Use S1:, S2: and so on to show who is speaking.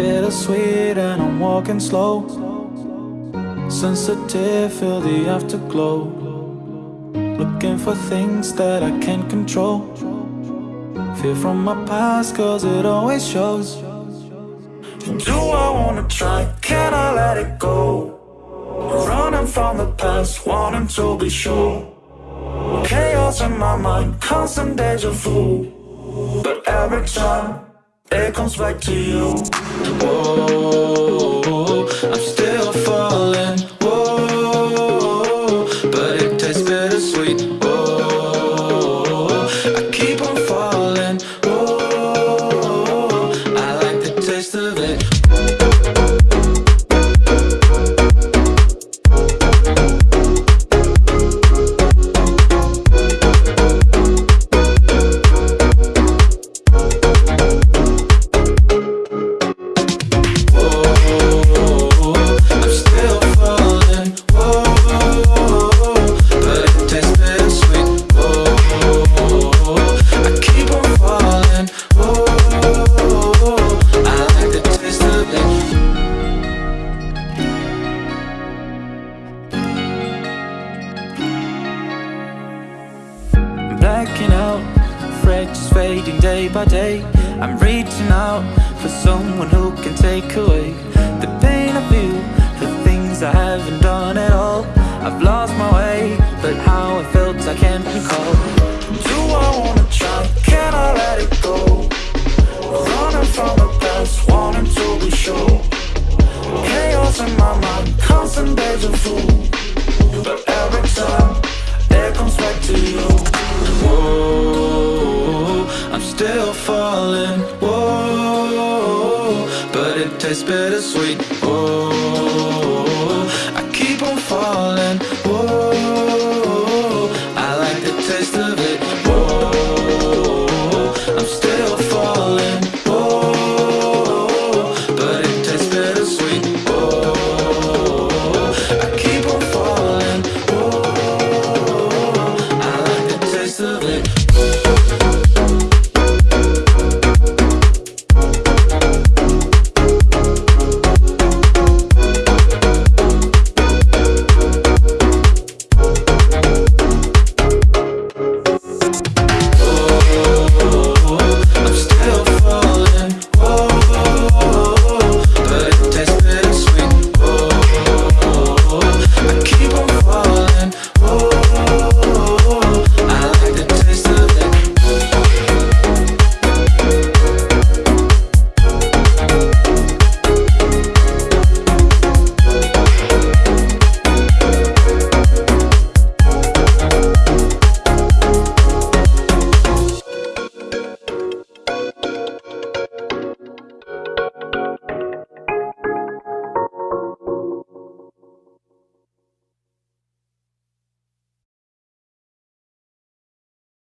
S1: bittersweet and I'm walking slow. Sensitive, feel the afterglow. Looking for things that I can't control. Fear from my past cause it always shows. Do I wanna try, can I let it go? Running from the past, wanting to be sure. Chaos in my mind, constant deja vu. But every time, it comes back to you Whoa, I'm still falling. Whoa, but it tastes bittersweet. Whoa, I keep on falling. Whoa, I like the taste of it Blacking out, just fading day by day. I'm reaching out for someone who can take away still falling. Whoa, but it tastes bittersweet.